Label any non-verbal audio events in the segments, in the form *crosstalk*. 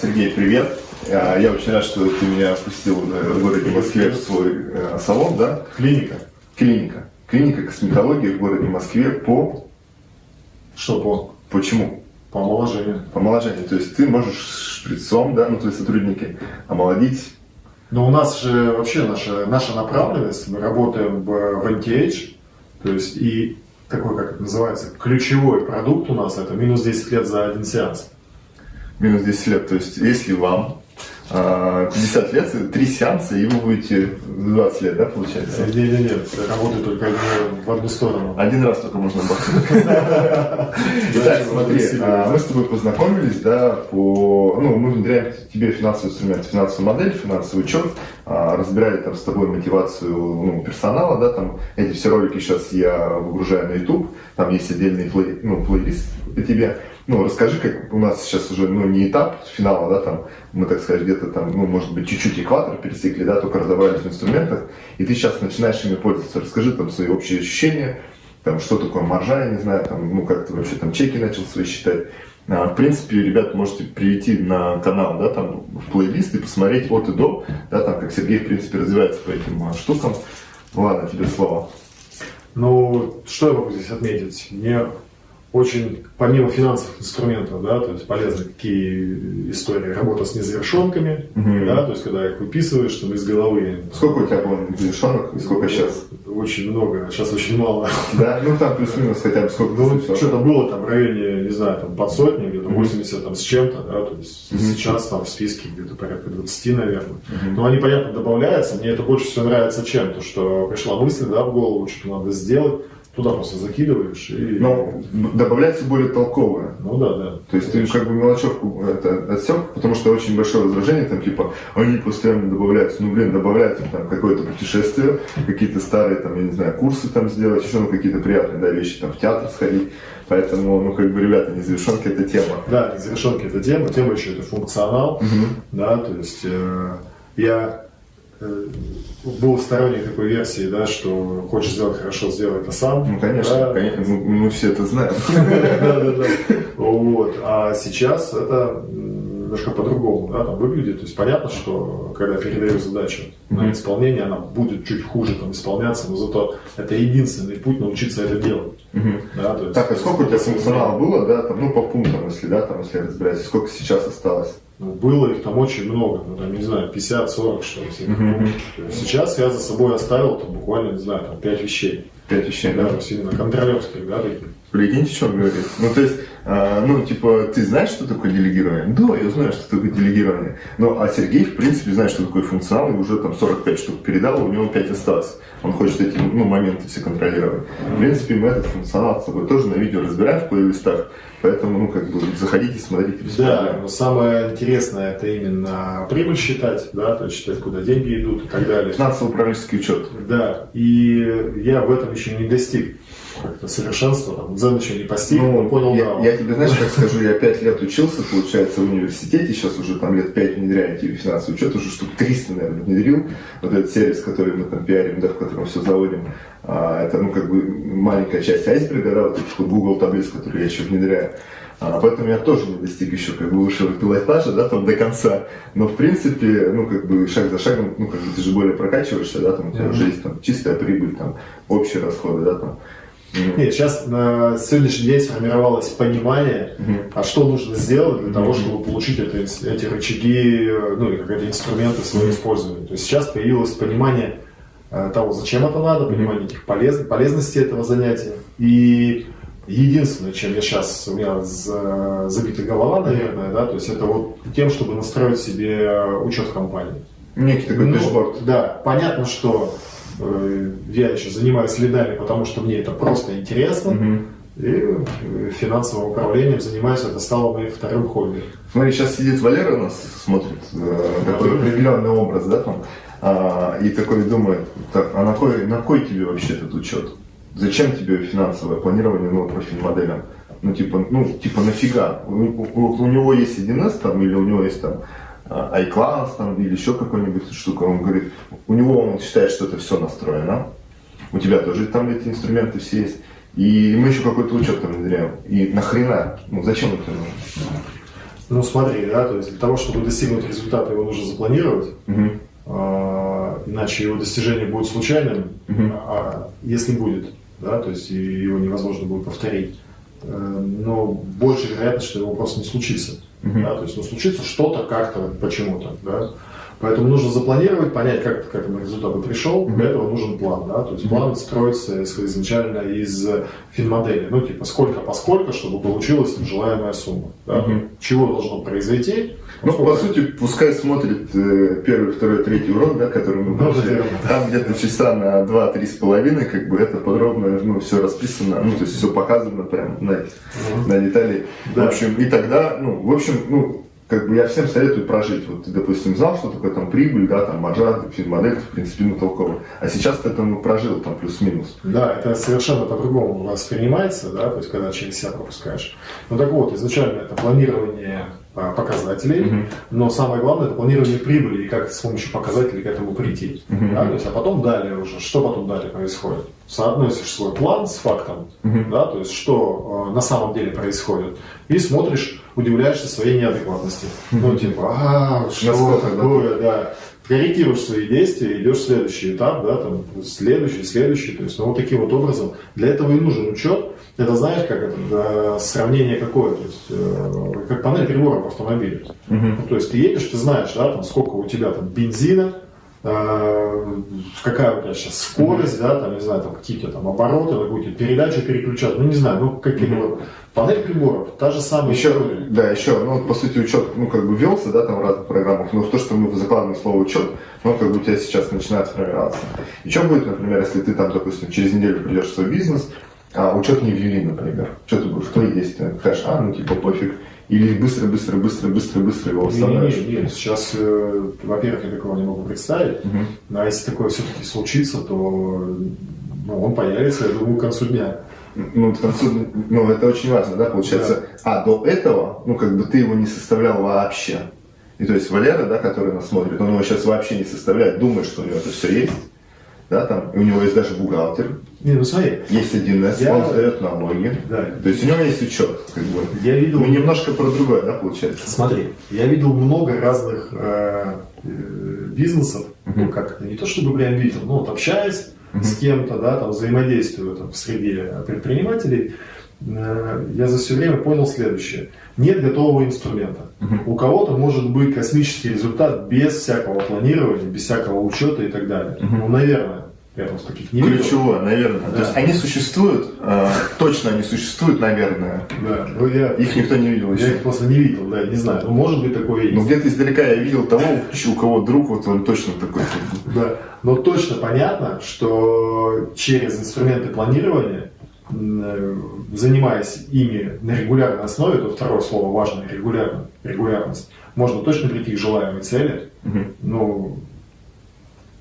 Сергей, привет. А, Я очень рад, что ты меня впустил э, в городе Москве в свой э, салон, да? Клиника. Клиника. Клиника косметологии в городе Москве по... Что по? Почему? По омоложению. По омоложению. То есть ты можешь шприцом, да, ну твои сотрудники, омолодить. Но у нас же вообще наша, наша направленность, мы работаем в, в anti-age, то есть и такой, как это называется, ключевой продукт у нас это минус 10 лет за один сеанс. Минус 10 лет. То есть если вам а, 50 лет, три сеанса, и вы будете 20 лет, да, получается? Нет, нет, нет, работает только в одну сторону. Один раз только можно бахнуть. *laughs* Итак, смотри, а, мы с тобой познакомились, да, по, ну, мы внедряем тебе финансовый инструмент, финансовую модель, финансовый учет, а, разбирали там с тобой мотивацию ну, персонала, да, там эти все ролики сейчас я выгружаю на YouTube, там есть отдельный плей, ну, плейлист по тебе. Ну, расскажи, как у нас сейчас уже, ну, не этап финала, да, там, мы, так сказать, где-то там, ну, может быть, чуть-чуть экватор пересекли, да, только разобрались в инструментах, и ты сейчас начинаешь ими пользоваться. Расскажи там свои общие ощущения, там, что такое маржа, я не знаю, там, ну, как ты вообще там чеки начал свои считать. А, в принципе, ребят, можете прийти на канал, да, там, в плейлист и посмотреть от и до, да, там, как Сергей, в принципе, развивается по этим а, штукам. Ладно, тебе слово. Ну, что я могу здесь отметить? Мне очень, помимо финансовых инструментов, да, то есть полезны какие истории, работа с незавершенками, Мгм. да, то есть когда их выписываешь, чтобы из головы. Сколько у тебя было завершенных и сколько сейчас? Очень много, сейчас очень мало. Да, ну там плюс-минус хотя бы сколько Ну, что-то было там в районе, не знаю, там под сотни, где-то Мгм. 80 там с чем-то, да, то есть Мгм. сейчас там в списке где-то порядка 20, наверное. Мгм. Но они, понятно, добавляются. Мне это больше всего нравится чем? То, что пришла мысль, да, в голову, что надо сделать, туда просто закидываешь и... Но добавляется более толковое. Ну да, да. То есть ты как бы мелочевку это отсек, потому что очень большое возражение, там типа, они постоянно добавляются. Ну, блин, добавляются там какое-то путешествие, какие-то старые, там, я не знаю, курсы там сделать, еще ну, какие-то приятные, да, вещи, там, в театр сходить. Поэтому, ну, как бы, ребята, незавершенки это тема. Да, завершенки это тема, тема еще это функционал, Мгм. да, то есть э, я э, был сторонник такой версии, да, что хочешь сделать хорошо, сделай это сам. Ну, конечно, Да. конечно, мы, мы все это знаем. *laughs* Вот. А сейчас это немножко по-другому да, там выглядит. То есть понятно, что когда передаю задачу на исполнение, она будет чуть хуже там, исполняться, но зато это единственный путь научиться это делать. Да, то есть, Так, а сколько у тебя *laughs* функционала было, да, там, ну, по пунктам, если, да, там, если разбирать, сколько сейчас осталось? Ну, было их там очень много, ну, там, не знаю, 50-40, что ли. Сейчас я за собой оставил там, буквально, не знаю, там, 5 вещей. Пять вещей, Да, да? именно контролерских, да, таких. Прикиньте, что он говорит. Ну, то есть, а, ну, типа, ты знаешь, что такое делегирование? Да, я знаю, что такое делегирование. Ну, а Сергей, в принципе, знает, что такое функционал, и уже там 45 штук передал, у него 5 осталось. Он хочет эти, ну, моменты все контролировать. В принципе, мы этот функционал с собой тоже на видео разбираем в плейлистах, поэтому, ну, как бы, заходите, смотрите. без Да, проблем. но самое интересное это именно прибыль считать, да, то есть считать, куда деньги идут и так далее. Финансово-управленческий учет. Да, и я в этом еще не достиг как-то совершенства, там, дзен еще не постиг, но понял, Ну, я, да. я тебе, знаешь, как скажу, я пять лет учился, получается, в университете, сейчас уже там лет пять внедряю тебе финансовый учет, уже штук 300, наверное, внедрил. Вот этот сервис, который мы там пиарим, да, в котором все заводим, а, это, ну, как бы маленькая часть айсберга, да, вот этих вот Google таблиц, которые я еще внедряю. А, поэтому я тоже не достиг еще как бы высшего пилотажа, да, там до конца. Но в принципе, ну как бы шаг за шагом, ну как бы ты же более прокачиваешься, да, там у тебя Мгм. уже есть там чистая прибыль, там общие расходы, да, там. М. Нет, сейчас на сегодняшний день сформировалось понимание, Мгм. а что нужно сделать для того, чтобы получить это, эти рычаги, э, ну или как это инструменты своего использования. То есть сейчас появилось понимание э, того, зачем это надо, понимание этих полез, полезности этого занятия. И единственное, чем я сейчас, у меня за- забита голова, наверное, да, то есть это вот тем, чтобы настроить себе учет компании. Некий такой Ну, дэшборд. Да, понятно, что э, я еще занимаюсь следами, потому что мне это просто интересно. Мгм. И э, финансовым управлением занимаюсь, это стало моим вторым хобби. Смотри, сейчас сидит Валера у нас, смотрит, э, такой определенный образ, да, там, а, и такой думает, так, а на кой, на кой тебе вообще этот учет? Зачем тебе финансовое планирование, ну, профиль моделям? Ну, типа, ну, типа, нафига? У, у- у него есть 1С там, или у него есть там а, iClass там, или еще какой-нибудь штука. Он говорит, у него он считает, что это все настроено. У тебя тоже там эти инструменты все есть. И мы еще какой-то учет там внедряем. И нахрена? Ну, зачем это нужно? Ну смотри, да, то есть для того, чтобы достигнуть результата, его нужно запланировать. А, иначе его достижение будет случайным, Мгм. а если будет, да, то есть его невозможно будет повторить. Э, Но больше вероятность, что его просто не случится. Мгм. Да, то есть ну, случится что-то как-то, почему-то. Да? Поэтому нужно запланировать, понять, как ты к этому результату пришел. Для этого нужен план. Да? То есть план строится из- изначально из финмодели. Ну, типа, сколько поскольку, чтобы получилась желаемая сумма. Да? Мгм. Чего должно произойти? Ну, по Сколько- сути, пускай смотрит э, первый, второй, третий урок, да, который мы Ну, прошли. Там где-то часа на два-три с половиной, как бы это подробно, ну, все расписано, ну, то есть все показано прям на, на детали. Да. В общем, и тогда, ну, в общем, ну, как бы я всем советую прожить. Вот допустим, знал, что такое там прибыль, да, там маржа, финмодель, в принципе, ну, толково. А сейчас ты ну, прожил, там, плюс-минус. Да, это совершенно по-другому воспринимается, да, то есть когда через себя пропускаешь. Ну так вот, изначально это планирование показателей, Мгм. но самое главное это планирование прибыли и как с помощью показателей к этому прийти. Мгм. Да, то есть, а потом далее уже, что потом далее происходит? Соотносишь свой план с фактом, Мгм. да, то есть что э, на самом деле происходит, и смотришь, удивляешься своей неадекватности. Ну типа, а, что Насколько, да? такое, да. Корректируешь свои действия, идешь в следующий этап, да, там, следующий, следующий, то есть, ну, вот таким вот образом. Для этого и нужен учет. Это знаешь, как это, да, сравнение какое, то есть, э, как панель приборов автомобиля. Мгм. Ну, то есть ты едешь, ты знаешь, да, там, сколько у тебя там бензина, какая у тебя сейчас скорость, да, там, не знаю, там какие-то там обороты, какую-то передачу переключать, ну не знаю, ну какие-то вот. Панель приборов, та же самая Еще, история. да, еще, ну, по сути, учет, ну, как бы велся, да, там в разных программах, но то, что мы закладываем слово учет, ну, как бы у тебя сейчас начинает формироваться. И что будет, например, если ты там, допустим, через неделю придешь в свой бизнес, а учет не ввели, например, что ты будешь, твои действия, скажешь, а, ну, типа, пофиг, или быстро, быстро, быстро, быстро, быстро его Не, восстанавливаешь. не, не, сейчас, э, во-первых, я такого не могу представить, Мгм. а если такое все-таки случится, то ну, он появится, я думаю, к концу дня. Ну, к концу, ну, это очень важно, да, получается. А до этого, ну, как бы ты его не составлял вообще. И то есть Валера, да, который нас смотрит, он его сейчас вообще не составляет, думает, что у него это все есть. Да, там, и у него есть даже бухгалтер, Не, ну смотри, есть 1С, Я- он сдает налоги. да, То есть у него есть учет, как бы. я видел... Ну, немножко про другое, да, получается. Смотри, я видел много разных э, э, бизнесов, Мгм. ну как не то чтобы прям видел, но вот общаясь Мгм. с кем-то, да, там взаимодействуя там, в среде предпринимателей, э, я за все время понял следующее. Нет готового инструмента. У кого-то может быть космический результат без всякого планирования, без всякого учета и так далее. Ну, наверное. Я просто таких не видел. Ключевое, наверное. Да. То есть они существуют, э, точно они существуют, наверное. Да, ну я, Их никто не видел я еще. их просто не видел, да, не знаю. Ну, может быть, такое есть. Ну, где-то издалека я видел того, у кого друг, вот он точно такой. Да, но точно понятно, что через инструменты планирования, э, занимаясь ими на регулярной основе, то второе слово важное, регулярно, регулярность, можно точно прийти к желаемой цели. Мгм. Ну,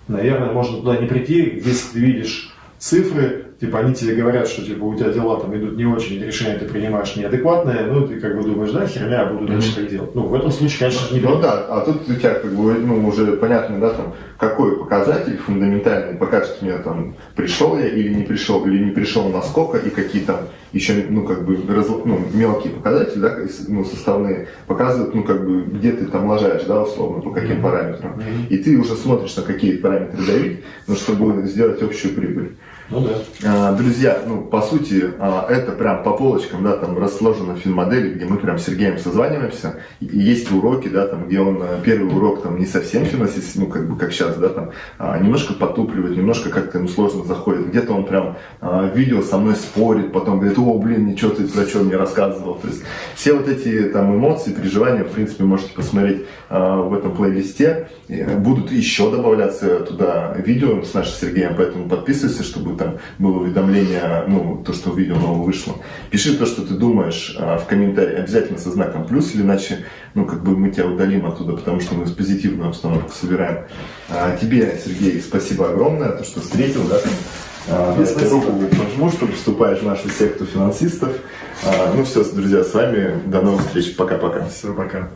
наверное, можно туда не прийти, если ты видишь цифры, типа они тебе говорят, что типа у тебя дела там идут не очень, и решения ты принимаешь неадекватные, ну ты как бы думаешь, да, херня, я буду дальше так делать. Ну, в этом случае, конечно, не Ну да, а тут у тебя как бы ну, уже понятно, да, там, какой показатель фундаментальный покажет мне там, пришел я или не пришел, или не пришел насколько, и какие там еще, ну, как бы, разл- ну, мелкие показатели, да, ну, составные, показывают, ну, как бы, где ты там ложаешь, да, условно, по каким Мгм. параметрам. Мгм. И ты уже смотришь, на какие параметры давить, ну, чтобы сделать общую прибыль. Ну да. А, Друзья, ну, по сути, а, это прям по полочкам, да, там расложено в финмодели, где мы прям с Сергеем созваниваемся, и есть уроки, да, там, где он а, первый урок там не совсем финансист, ну, как бы, как сейчас, да, там, а, немножко потупливает, немножко как-то ему сложно заходит, где-то он прям а, видео со мной спорит, потом говорит, о, блин, ничего ты про что мне рассказывал, то есть все вот эти там эмоции, переживания, в принципе, можете посмотреть а, в этом плейлисте, будут еще добавляться туда видео с нашим Сергеем, поэтому подписывайся, чтобы там было уведомление, ну, то, что видео новое вышло. Пиши то, что ты думаешь а, в комментарии, обязательно со знаком плюс, или иначе, ну, как бы мы тебя удалим оттуда, потому что мы позитивную обстановку собираем. А, тебе, Сергей, спасибо огромное, то, что встретил, да, а, спасибо. руку пожму, что вступаешь в нашу секту финансистов. А, ну все, друзья, с вами до новых встреч. Пока-пока. Все, пока.